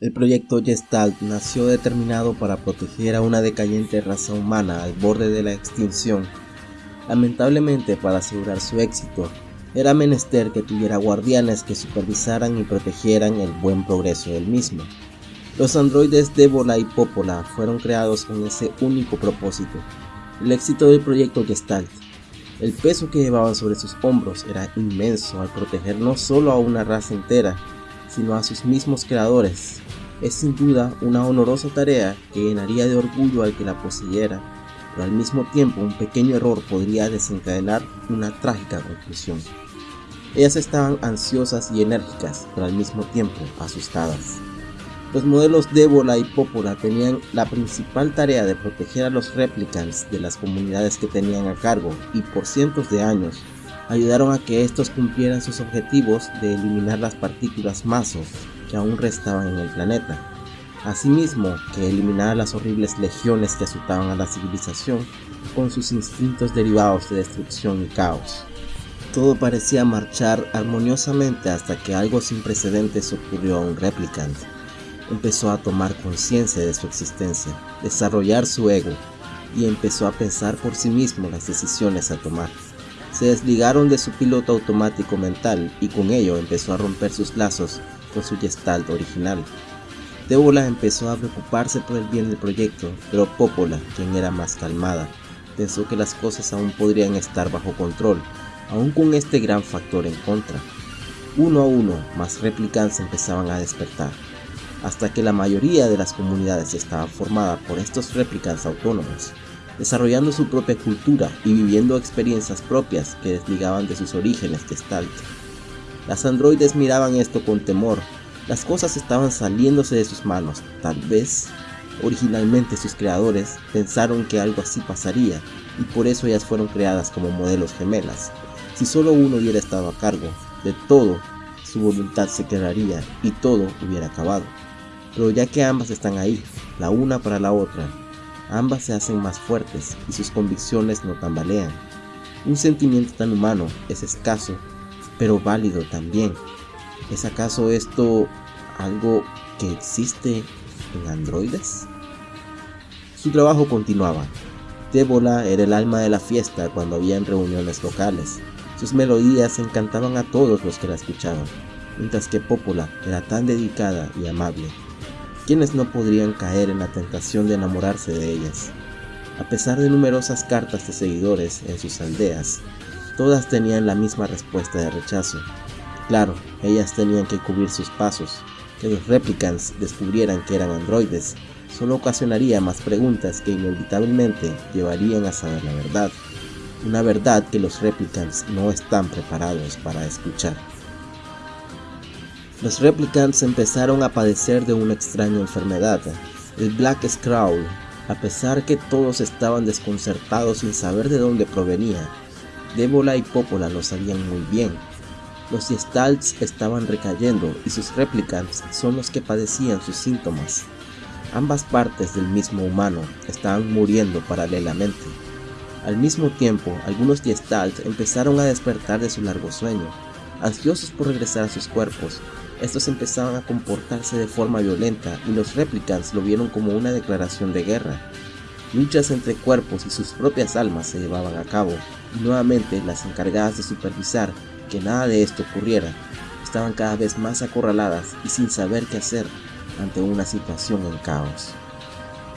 El proyecto Gestalt nació determinado para proteger a una decayente raza humana al borde de la extinción. Lamentablemente, para asegurar su éxito, era menester que tuviera guardianes que supervisaran y protegieran el buen progreso del mismo. Los androides Débola y Popola fueron creados con ese único propósito, el éxito del proyecto Gestalt. El peso que llevaban sobre sus hombros era inmenso al proteger no solo a una raza entera, sino a sus mismos creadores. Es sin duda una honorosa tarea que llenaría de orgullo al que la poseyera, pero al mismo tiempo un pequeño error podría desencadenar una trágica conclusión. Ellas estaban ansiosas y enérgicas, pero al mismo tiempo asustadas. Los modelos Débola y Popola tenían la principal tarea de proteger a los replicants de las comunidades que tenían a cargo y por cientos de años ayudaron a que estos cumplieran sus objetivos de eliminar las partículas masos que aún restaban en el planeta. Asimismo, que eliminar las horribles legiones que asustaban a la civilización con sus instintos derivados de destrucción y caos. Todo parecía marchar armoniosamente hasta que algo sin precedentes ocurrió a un replicant. Empezó a tomar conciencia de su existencia, desarrollar su ego y empezó a pensar por sí mismo las decisiones a tomar se desligaron de su piloto automático mental y con ello empezó a romper sus lazos con su gestalt original. Débola empezó a preocuparse por el bien del proyecto, pero Popola, quien era más calmada, pensó que las cosas aún podrían estar bajo control, aún con este gran factor en contra. Uno a uno, más replicants empezaban a despertar, hasta que la mayoría de las comunidades estaba formada por estos replicants autónomos desarrollando su propia cultura y viviendo experiencias propias que desligaban de sus orígenes gestalt. Las androides miraban esto con temor, las cosas estaban saliéndose de sus manos, tal vez originalmente sus creadores pensaron que algo así pasaría y por eso ellas fueron creadas como modelos gemelas. Si solo uno hubiera estado a cargo de todo, su voluntad se quedaría y todo hubiera acabado. Pero ya que ambas están ahí, la una para la otra, ambas se hacen más fuertes y sus convicciones no tambalean. Un sentimiento tan humano es escaso, pero válido también. ¿Es acaso esto algo que existe en androides? Su trabajo continuaba. Débola era el alma de la fiesta cuando habían reuniones locales. Sus melodías encantaban a todos los que la escuchaban, mientras que Popola era tan dedicada y amable quienes no podrían caer en la tentación de enamorarse de ellas. A pesar de numerosas cartas de seguidores en sus aldeas, todas tenían la misma respuesta de rechazo. Claro, ellas tenían que cubrir sus pasos. Que los replicants descubrieran que eran androides solo ocasionaría más preguntas que inevitablemente llevarían a saber la verdad. Una verdad que los replicants no están preparados para escuchar. Los replicants empezaron a padecer de una extraña enfermedad, el Black Scrawl, a pesar que todos estaban desconcertados sin saber de dónde provenía. Débola y Popola lo sabían muy bien. Los Gestalts estaban recayendo y sus replicants son los que padecían sus síntomas. Ambas partes del mismo humano estaban muriendo paralelamente. Al mismo tiempo, algunos Gestalt empezaron a despertar de su largo sueño, ansiosos por regresar a sus cuerpos, estos empezaban a comportarse de forma violenta y los replicants lo vieron como una declaración de guerra. Luchas entre cuerpos y sus propias almas se llevaban a cabo, y nuevamente las encargadas de supervisar que nada de esto ocurriera estaban cada vez más acorraladas y sin saber qué hacer ante una situación en caos.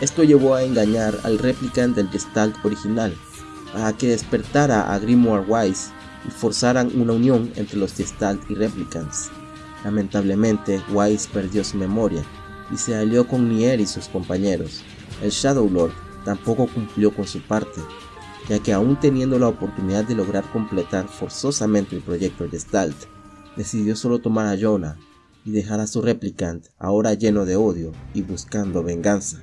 Esto llevó a engañar al replicant del Gestalt original, a que despertara a Grimoire Wise y forzaran una unión entre los Gestalt y Replicants. Lamentablemente, Wise perdió su memoria y se alió con Nier y sus compañeros. El Shadow Lord tampoco cumplió con su parte, ya que aún teniendo la oportunidad de lograr completar forzosamente el proyecto Gestalt, decidió solo tomar a Jonah y dejar a su replicant ahora lleno de odio y buscando venganza.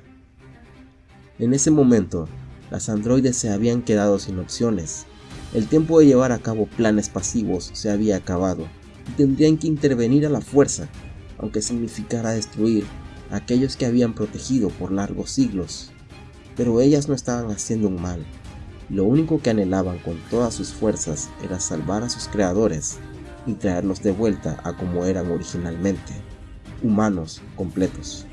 En ese momento, las androides se habían quedado sin opciones. El tiempo de llevar a cabo planes pasivos se había acabado tendrían que intervenir a la fuerza, aunque significara destruir a aquellos que habían protegido por largos siglos. Pero ellas no estaban haciendo un mal, lo único que anhelaban con todas sus fuerzas era salvar a sus creadores y traerlos de vuelta a como eran originalmente. humanos completos.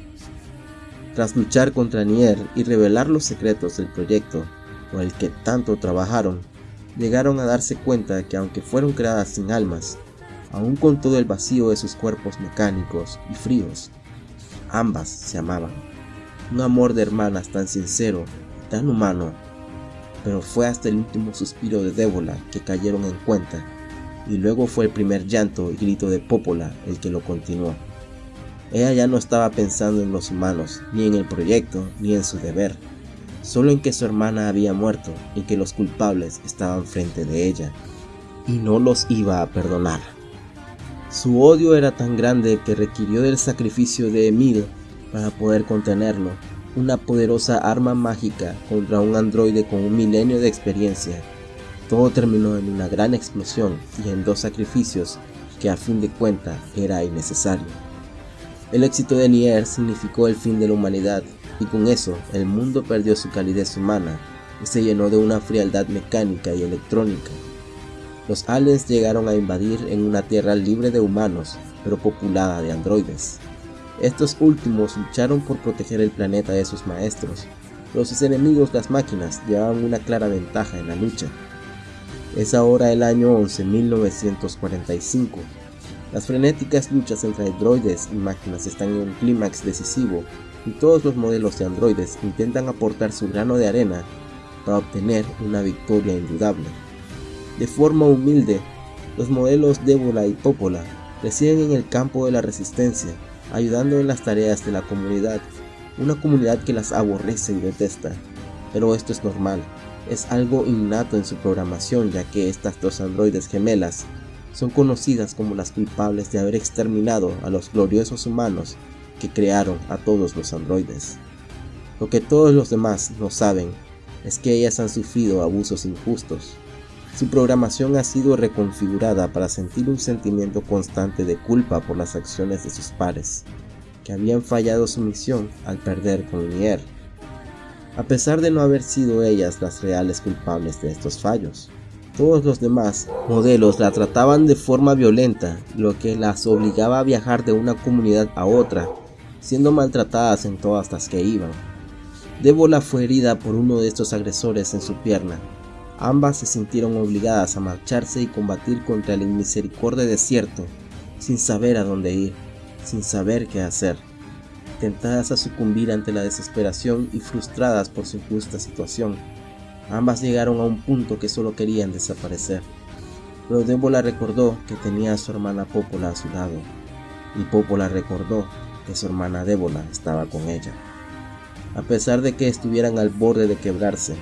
Tras luchar contra Nier y revelar los secretos del proyecto por el que tanto trabajaron, llegaron a darse cuenta que aunque fueron creadas sin almas, aún con todo el vacío de sus cuerpos mecánicos y fríos, ambas se amaban. Un amor de hermanas tan sincero, tan humano, pero fue hasta el último suspiro de Débola que cayeron en cuenta, y luego fue el primer llanto y grito de Popola el que lo continuó. Ella ya no estaba pensando en los humanos, ni en el proyecto, ni en su deber, solo en que su hermana había muerto y que los culpables estaban frente de ella, y no los iba a perdonar. Su odio era tan grande que requirió del sacrificio de Emil para poder contenerlo, una poderosa arma mágica contra un androide con un milenio de experiencia. Todo terminó en una gran explosión y en dos sacrificios que a fin de cuentas era innecesario. El éxito de Nier significó el fin de la humanidad y con eso el mundo perdió su calidez humana y se llenó de una frialdad mecánica y electrónica. Los aliens llegaron a invadir en una tierra libre de humanos, pero populada de androides. Estos últimos lucharon por proteger el planeta de sus maestros, pero sus enemigos las máquinas llevaban una clara ventaja en la lucha. Es ahora el año 11 1945. Las frenéticas luchas entre androides y máquinas están en un clímax decisivo y todos los modelos de androides intentan aportar su grano de arena para obtener una victoria indudable. De forma humilde, los modelos Débola y Popola residen en el campo de la resistencia, ayudando en las tareas de la comunidad, una comunidad que las aborrece y detesta. Pero esto es normal, es algo innato en su programación ya que estas dos androides gemelas son conocidas como las culpables de haber exterminado a los gloriosos humanos que crearon a todos los androides. Lo que todos los demás no saben es que ellas han sufrido abusos injustos. Su programación ha sido reconfigurada para sentir un sentimiento constante de culpa por las acciones de sus pares, que habían fallado su misión al perder con Nier, a pesar de no haber sido ellas las reales culpables de estos fallos. Todos los demás modelos la trataban de forma violenta, lo que las obligaba a viajar de una comunidad a otra siendo maltratadas en todas las que iban. Débola fue herida por uno de estos agresores en su pierna. Ambas se sintieron obligadas a marcharse y combatir contra el inmisericordia desierto, sin saber a dónde ir, sin saber qué hacer, tentadas a sucumbir ante la desesperación y frustradas por su injusta situación. Ambas llegaron a un punto que solo querían desaparecer. Pero Débola recordó que tenía a su hermana Popola a su lado, y Popola recordó que su hermana Débola estaba con ella. A pesar de que estuvieran al borde de quebrarse,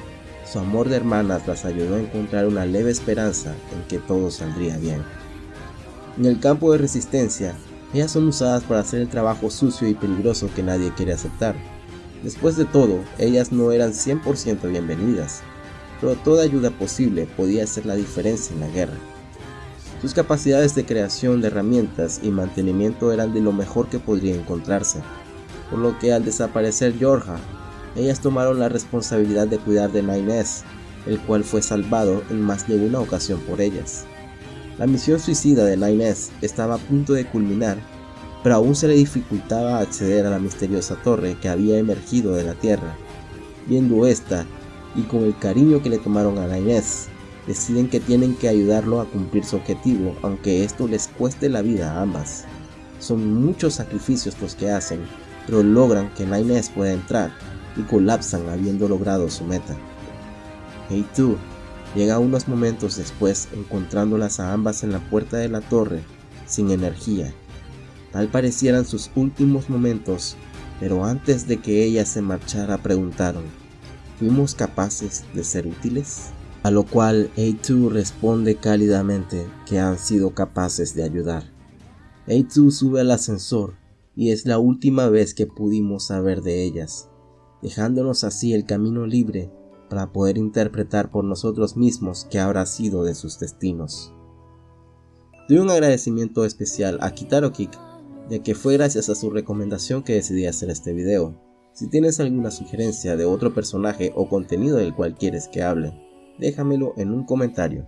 su amor de hermanas las ayudó a encontrar una leve esperanza en que todo saldría bien. En el campo de resistencia, ellas son usadas para hacer el trabajo sucio y peligroso que nadie quiere aceptar. Después de todo, ellas no eran 100% bienvenidas, pero toda ayuda posible podía hacer la diferencia en la guerra. Sus capacidades de creación de herramientas y mantenimiento eran de lo mejor que podría encontrarse, por lo que al desaparecer Yorja, ellas tomaron la responsabilidad de cuidar de Nines, el cual fue salvado en más de una ocasión por ellas. La misión suicida de Nines estaba a punto de culminar, pero aún se le dificultaba acceder a la misteriosa torre que había emergido de la Tierra. Viendo esta, y con el cariño que le tomaron a Nines, deciden que tienen que ayudarlo a cumplir su objetivo, aunque esto les cueste la vida a ambas. Son muchos sacrificios los que hacen, pero logran que Nines pueda entrar y colapsan habiendo logrado su meta. Hey tú, llega unos momentos después encontrándolas a ambas en la puerta de la torre, sin energía. Tal parecieran sus últimos momentos, pero antes de que ella se marchara preguntaron, ¿fuimos capaces de ser útiles? a lo cual A2 responde cálidamente que han sido capaces de ayudar. A2 sube al ascensor y es la última vez que pudimos saber de ellas, dejándonos así el camino libre para poder interpretar por nosotros mismos qué habrá sido de sus destinos. Doy un agradecimiento especial a Kitaro Kik, ya que fue gracias a su recomendación que decidí hacer este video. Si tienes alguna sugerencia de otro personaje o contenido del cual quieres que hable, déjamelo en un comentario.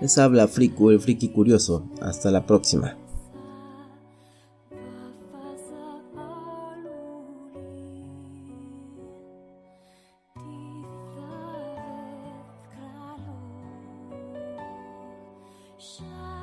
Les habla Friku el Friki Curioso, hasta la próxima. 山。